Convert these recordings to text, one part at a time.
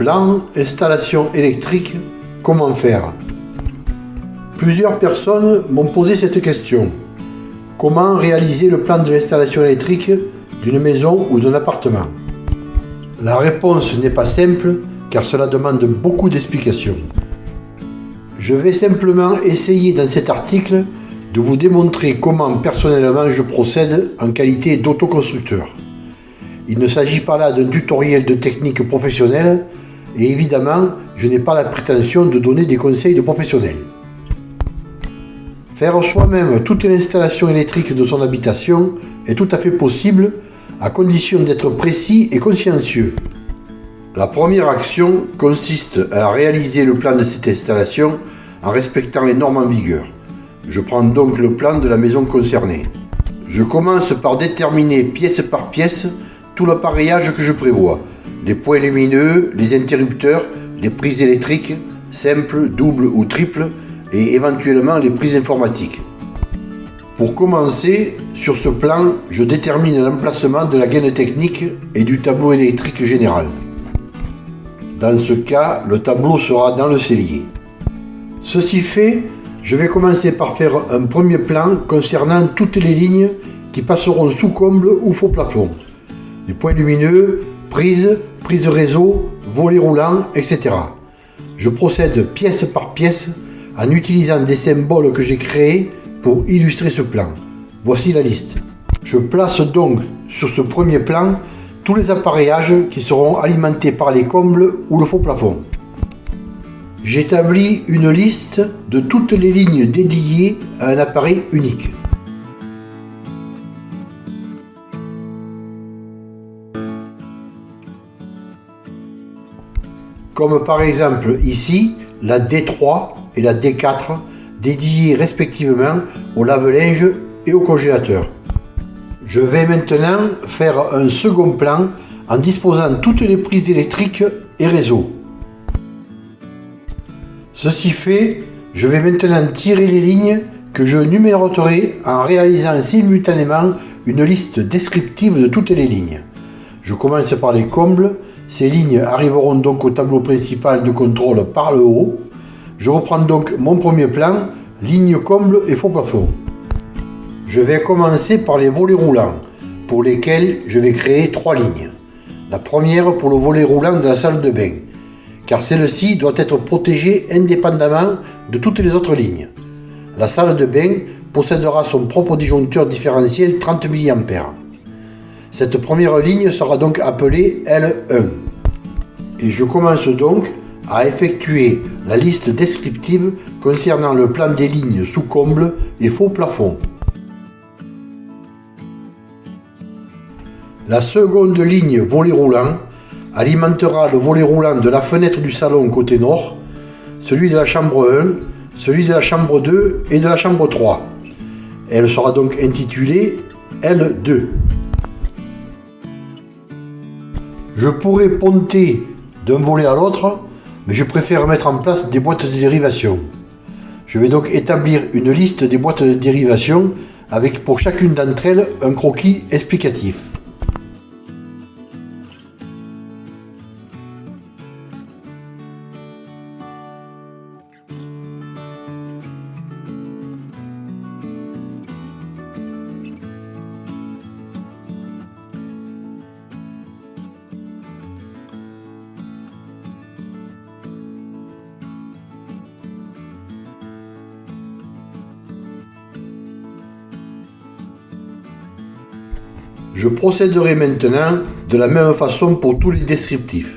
Plan, installation électrique, comment faire? Plusieurs personnes m'ont posé cette question. Comment réaliser le plan de l'installation électrique d'une maison ou d'un appartement? La réponse n'est pas simple car cela demande beaucoup d'explications. Je vais simplement essayer dans cet article de vous démontrer comment personnellement je procède en qualité d'autoconstructeur. Il ne s'agit pas là d'un tutoriel de technique professionnelle et évidemment je n'ai pas la prétention de donner des conseils de professionnels. Faire soi-même toute l'installation électrique de son habitation est tout à fait possible à condition d'être précis et consciencieux. La première action consiste à réaliser le plan de cette installation en respectant les normes en vigueur. Je prends donc le plan de la maison concernée. Je commence par déterminer pièce par pièce tout l'appareillage que je prévois. Les points lumineux, les interrupteurs, les prises électriques, simples, doubles ou triples, et éventuellement les prises informatiques. Pour commencer, sur ce plan, je détermine l'emplacement de la gaine technique et du tableau électrique général. Dans ce cas, le tableau sera dans le cellier. Ceci fait, je vais commencer par faire un premier plan concernant toutes les lignes qui passeront sous comble ou faux plafond. Les points lumineux, prises, prises réseau, volets roulants, etc. Je procède pièce par pièce en utilisant des symboles que j'ai créés pour illustrer ce plan. Voici la liste. Je place donc sur ce premier plan tous les appareillages qui seront alimentés par les combles ou le faux plafond. J'établis une liste de toutes les lignes dédiées à un appareil unique. Comme par exemple ici, la D3 et la D4 dédiées respectivement au lave-linge et au congélateur. Je vais maintenant faire un second plan en disposant toutes les prises électriques et réseaux. Ceci fait, je vais maintenant tirer les lignes que je numéroterai en réalisant simultanément une liste descriptive de toutes les lignes. Je commence par les combles, ces lignes arriveront donc au tableau principal de contrôle par le haut. Je reprends donc mon premier plan, ligne comble et faux plafond. Je vais commencer par les volets roulants, pour lesquels je vais créer trois lignes. La première pour le volet roulant de la salle de bain, car celle-ci doit être protégée indépendamment de toutes les autres lignes. La salle de bain possédera son propre disjoncteur différentiel 30 mA. Cette première ligne sera donc appelée L1. Et je commence donc à effectuer la liste descriptive concernant le plan des lignes sous comble et faux plafond. La seconde ligne volet roulant alimentera le volet roulant de la fenêtre du salon côté nord, celui de la chambre 1, celui de la chambre 2 et de la chambre 3. Elle sera donc intitulée L2. Je pourrais ponter d'un volet à l'autre mais je préfère mettre en place des boîtes de dérivation. Je vais donc établir une liste des boîtes de dérivation avec pour chacune d'entre elles un croquis explicatif. Procéderai maintenant de la même façon pour tous les descriptifs.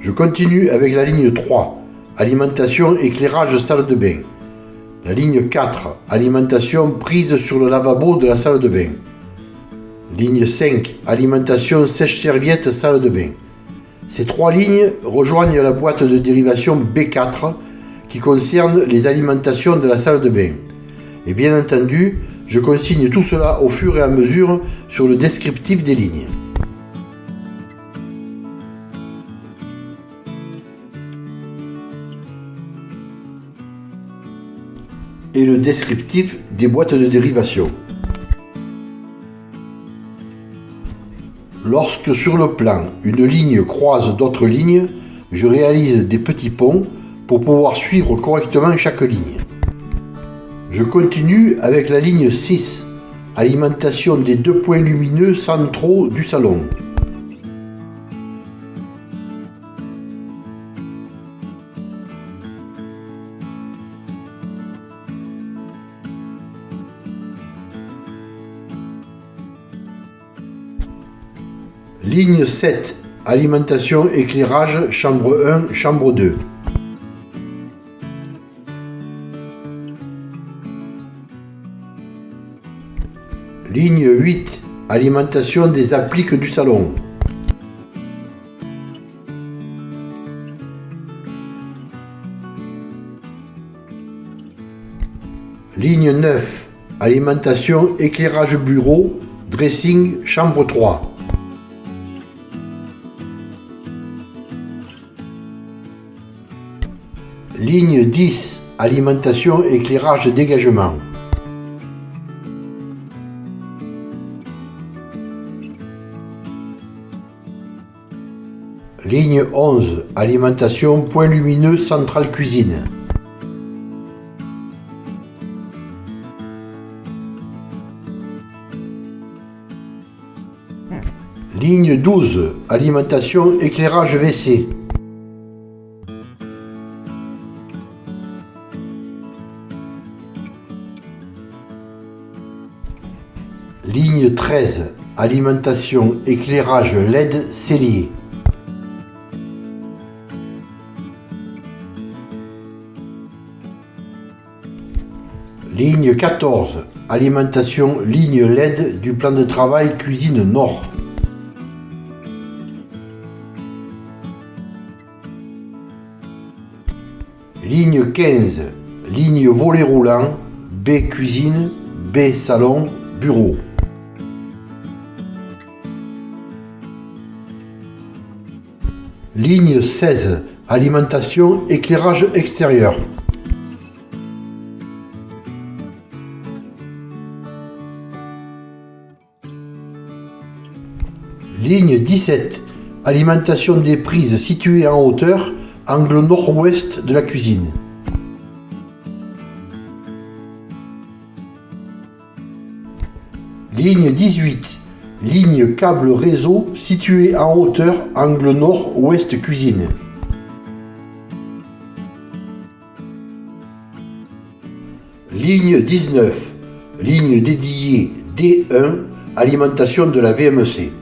Je continue avec la ligne 3, alimentation éclairage salle de bain. La ligne 4, alimentation prise sur le lavabo de la salle de bain. Ligne 5, alimentation sèche-serviette salle de bain. Ces trois lignes rejoignent la boîte de dérivation B4 qui concerne les alimentations de la salle de bain. Et bien entendu, je consigne tout cela au fur et à mesure sur le descriptif des lignes. et le descriptif des boîtes de dérivation. Lorsque sur le plan, une ligne croise d'autres lignes, je réalise des petits ponts pour pouvoir suivre correctement chaque ligne. Je continue avec la ligne 6, alimentation des deux points lumineux centraux du salon. Ligne 7, alimentation éclairage chambre 1, chambre 2. Ligne 8, alimentation des appliques du salon. Ligne 9, alimentation éclairage bureau, dressing chambre 3. Ligne 10, alimentation éclairage dégagement. Ligne 11, alimentation point lumineux centrale cuisine. Ligne 12, alimentation éclairage WC. Ligne 13, alimentation éclairage LED cellier. Ligne 14, alimentation ligne LED du plan de travail cuisine nord. Ligne 15, ligne volet roulant, B cuisine, B salon, bureau. Ligne 16, alimentation éclairage extérieur. Ligne 17, alimentation des prises situées en hauteur, angle nord-ouest de la cuisine. Ligne 18, ligne câble réseau située en hauteur, angle nord-ouest cuisine. Ligne 19, ligne dédiée D1, alimentation de la VMC.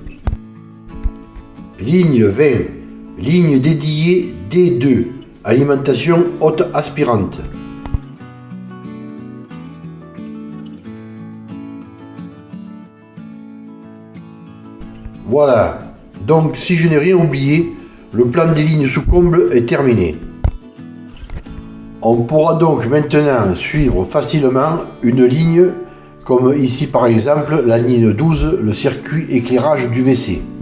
Ligne 20, ligne dédiée D2, alimentation haute aspirante. Voilà, donc si je n'ai rien oublié, le plan des lignes sous comble est terminé. On pourra donc maintenant suivre facilement une ligne, comme ici par exemple la ligne 12, le circuit éclairage du WC.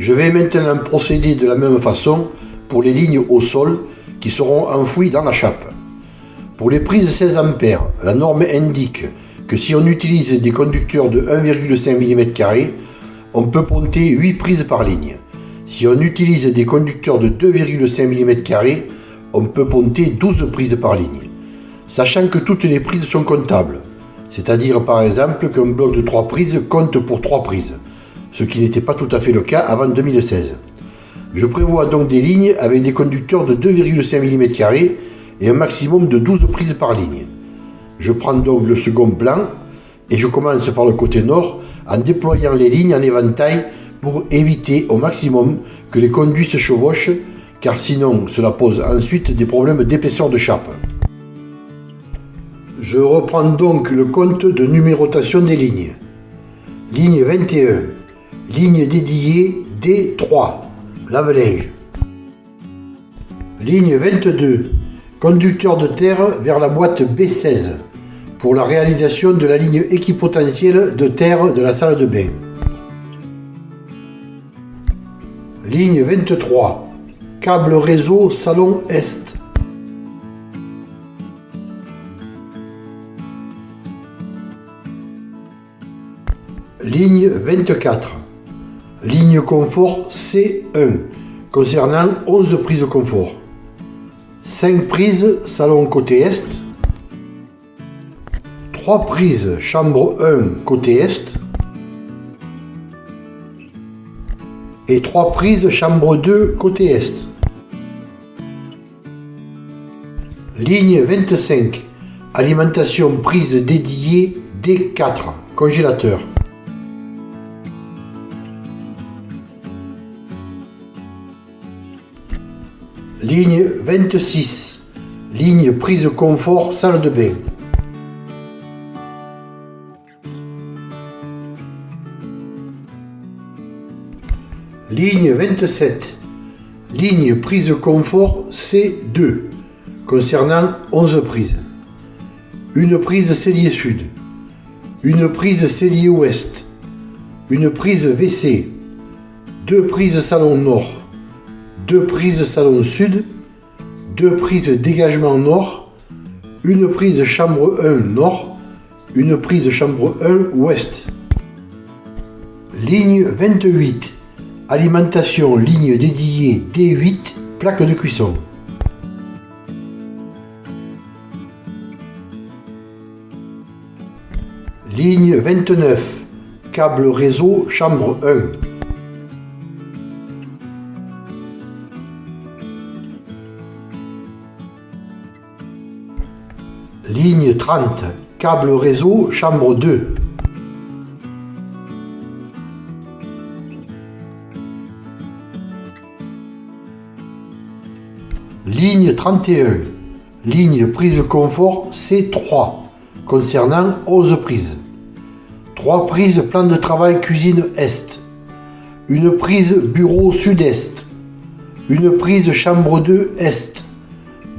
Je vais maintenant procéder de la même façon pour les lignes au sol qui seront enfouies dans la chape. Pour les prises 16 A, la norme indique que si on utilise des conducteurs de 1,5 mm, on peut ponter 8 prises par ligne. Si on utilise des conducteurs de 2,5 mm, on peut ponter 12 prises par ligne. Sachant que toutes les prises sont comptables, c'est-à-dire par exemple qu'un bloc de 3 prises compte pour 3 prises, ce qui n'était pas tout à fait le cas avant 2016. Je prévois donc des lignes avec des conducteurs de 2,5 mm et un maximum de 12 prises par ligne. Je prends donc le second plan et je commence par le côté nord en déployant les lignes en éventail pour éviter au maximum que les conduits se chevauchent car sinon cela pose ensuite des problèmes d'épaisseur de chape. Je reprends donc le compte de numérotation des lignes. Ligne 21, ligne dédiée D3, lave-linge. Ligne 22, conducteur de terre vers la boîte B16 pour la réalisation de la ligne équipotentielle de terre de la salle de bain. Ligne 23, câble réseau salon Est. Ligne 24, Ligne confort C1 concernant 11 prises confort. 5 prises salon côté Est. 3 prises chambre 1 côté Est. Et 3 prises chambre 2 côté Est. Ligne 25. Alimentation prise dédiée D4. Congélateur. Ligne 26. Ligne prise confort salle de bain. Ligne 27. Ligne prise confort C2 concernant 11 prises. Une prise cellier sud. Une prise cellier ouest. Une prise WC. Deux prises salon nord deux prises salon sud, deux prises dégagement nord, une prise chambre 1 nord, une prise chambre 1 ouest. Ligne 28. Alimentation ligne dédiée D8, plaque de cuisson. Ligne 29. Câble réseau chambre 1. Ligne 30, câble réseau, chambre 2. Ligne 31, ligne prise confort C3, concernant 11 prises. 3 prises plan de travail cuisine Est. Une prise bureau Sud-Est. Une prise chambre 2 Est.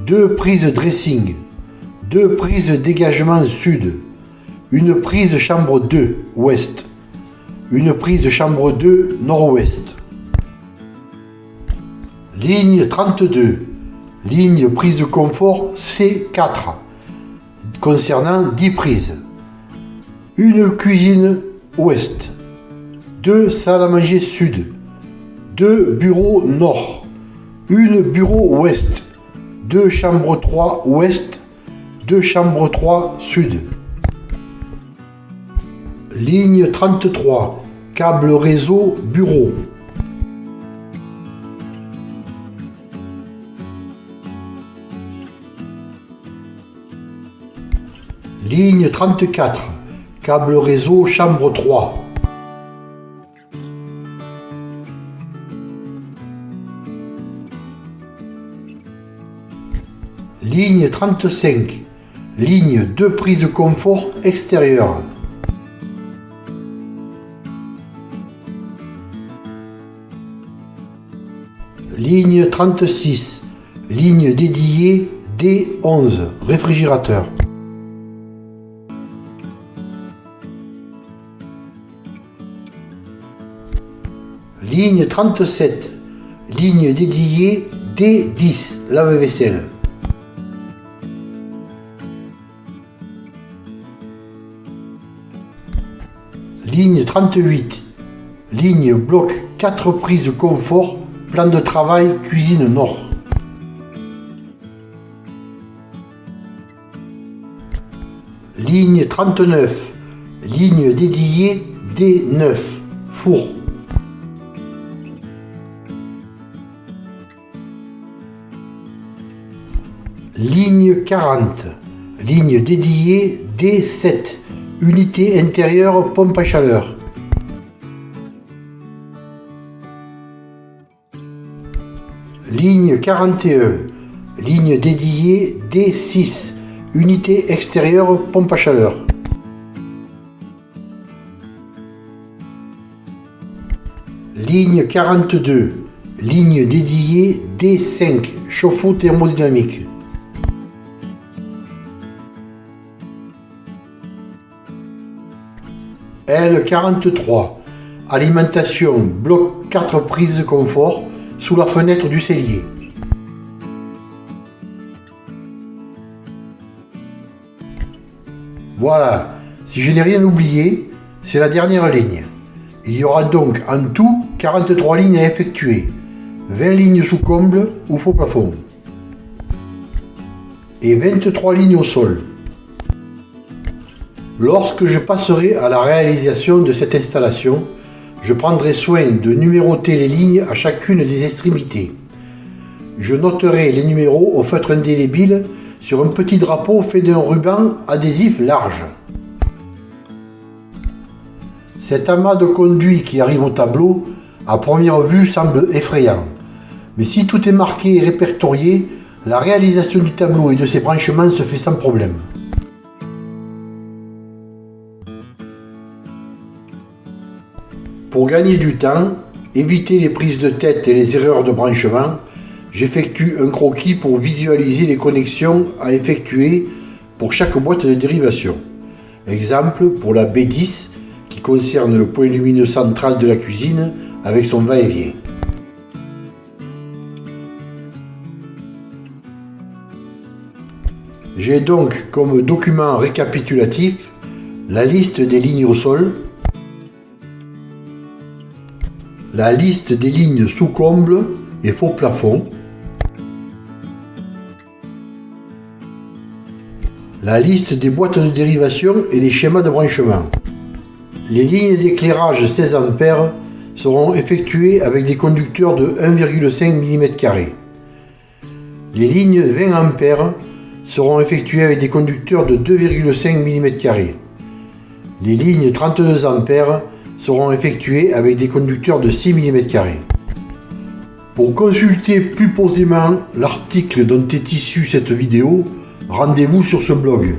Deux prises dressing deux prises dégagement sud, une prise chambre 2 ouest, une prise chambre 2 nord-ouest. Ligne 32, ligne prise de confort C4, concernant 10 prises. Une cuisine ouest, deux salles à manger sud, deux bureaux nord, une bureau ouest, deux chambres 3 ouest deux chambres 3 sud. Ligne 33, câble réseau bureau. Ligne 34, câble réseau chambre 3. Ligne 35, Ligne 2 prises de confort extérieure. Ligne 36. Ligne dédiée D11. Réfrigérateur. Ligne 37. Ligne dédiée D10. Lave-vaisselle. Ligne 38. Ligne bloc 4 prises de confort, plan de travail cuisine nord. Ligne 39. Ligne dédiée D9. Four. Ligne 40. Ligne dédiée D7. Unité intérieure pompe à chaleur. Ligne 41. Ligne dédiée D6. Unité extérieure pompe à chaleur. Ligne 42. Ligne dédiée D5. Chauffe-eau thermodynamique. L43. Alimentation, bloc 4 prises confort sous la fenêtre du cellier. Voilà, si je n'ai rien oublié, c'est la dernière ligne. Il y aura donc en tout 43 lignes à effectuer, 20 lignes sous comble ou faux plafond, et 23 lignes au sol. Lorsque je passerai à la réalisation de cette installation, je prendrai soin de numéroter les lignes à chacune des extrémités. Je noterai les numéros au feutre indélébile sur un petit drapeau fait d'un ruban adhésif large. Cet amas de conduits qui arrive au tableau, à première vue, semble effrayant. Mais si tout est marqué et répertorié, la réalisation du tableau et de ses branchements se fait sans problème. Pour gagner du temps, éviter les prises de tête et les erreurs de branchement, j'effectue un croquis pour visualiser les connexions à effectuer pour chaque boîte de dérivation. Exemple pour la B10 qui concerne le point lumineux central de la cuisine avec son va-et-vient. J'ai donc comme document récapitulatif la liste des lignes au sol, la liste des lignes sous comble et faux plafond, la liste des boîtes de dérivation et les schémas de branchement. Les lignes d'éclairage 16 A seront effectuées avec des conducteurs de 1,5 mm. Les lignes 20 A seront effectuées avec des conducteurs de 2,5 mm. Les lignes 32 A seront effectuées avec des conducteurs de 6 mm. Pour consulter plus posément l'article dont est issue cette vidéo, rendez-vous sur ce blog.